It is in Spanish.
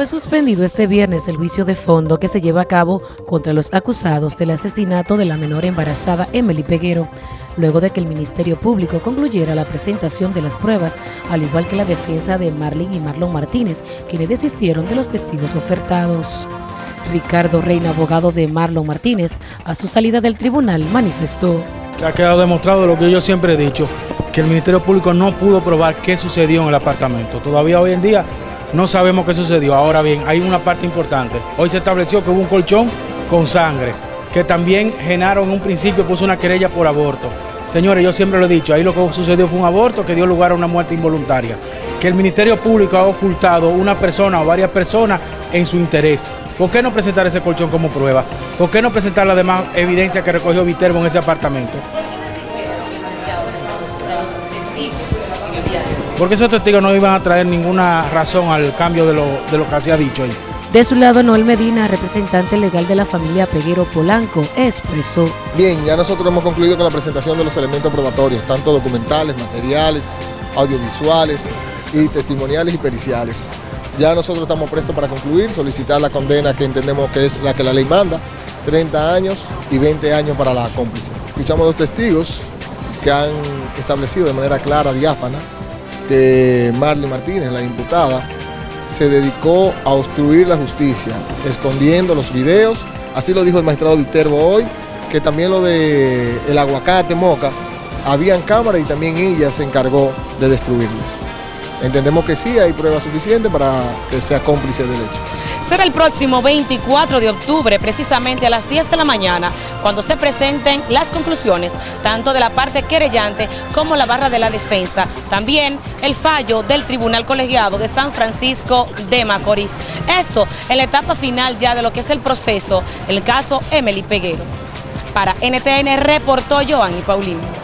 Fue suspendido este viernes el juicio de fondo que se lleva a cabo contra los acusados del asesinato de la menor embarazada Emily Peguero, luego de que el Ministerio Público concluyera la presentación de las pruebas, al igual que la defensa de Marlene y Marlon Martínez, quienes desistieron de los testigos ofertados. Ricardo Reina, abogado de Marlon Martínez, a su salida del tribunal manifestó. Ha quedado demostrado lo que yo siempre he dicho, que el Ministerio Público no pudo probar qué sucedió en el apartamento. Todavía hoy en día no sabemos qué sucedió. Ahora bien, hay una parte importante. Hoy se estableció que hubo un colchón con sangre, que también Genaro en un principio puso una querella por aborto. Señores, yo siempre lo he dicho, ahí lo que sucedió fue un aborto que dio lugar a una muerte involuntaria. Que el Ministerio Público ha ocultado una persona o varias personas en su interés. ¿Por qué no presentar ese colchón como prueba? ¿Por qué no presentar la demás evidencia que recogió Viterbo en ese apartamento? Porque esos testigos no iban a traer ninguna razón al cambio de lo, de lo que se ha dicho ahí. De su lado, Noel Medina, representante legal de la familia Peguero Polanco, expresó. Bien, ya nosotros hemos concluido con la presentación de los elementos probatorios, tanto documentales, materiales, audiovisuales y testimoniales y periciales. Ya nosotros estamos prestos para concluir, solicitar la condena que entendemos que es la que la ley manda, 30 años y 20 años para la cómplice. Escuchamos dos testigos que han establecido de manera clara, diáfana, que Marley Martínez, la imputada, se dedicó a obstruir la justicia, escondiendo los videos, así lo dijo el magistrado Viterbo hoy, que también lo de el aguacate moca, habían cámaras y también ella se encargó de destruirlos. Entendemos que sí, hay pruebas suficientes para que sea cómplice del hecho. Será el próximo 24 de octubre, precisamente a las 10 de la mañana, cuando se presenten las conclusiones, tanto de la parte querellante como la barra de la defensa. También el fallo del Tribunal Colegiado de San Francisco de Macorís. Esto en la etapa final ya de lo que es el proceso, el caso Emily Peguero. Para NTN reportó Joanny Paulino.